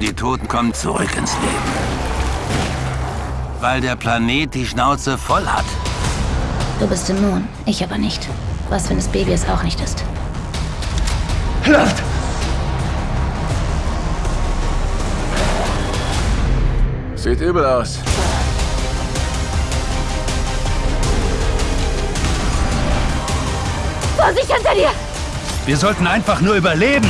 Die Toten kommen zurück ins Leben. Weil der Planet die Schnauze voll hat. Du bist immun, ich aber nicht. Was, wenn das Baby es auch nicht ist? Luft! Sieht übel aus. Vorsicht hinter dir! Wir sollten einfach nur überleben.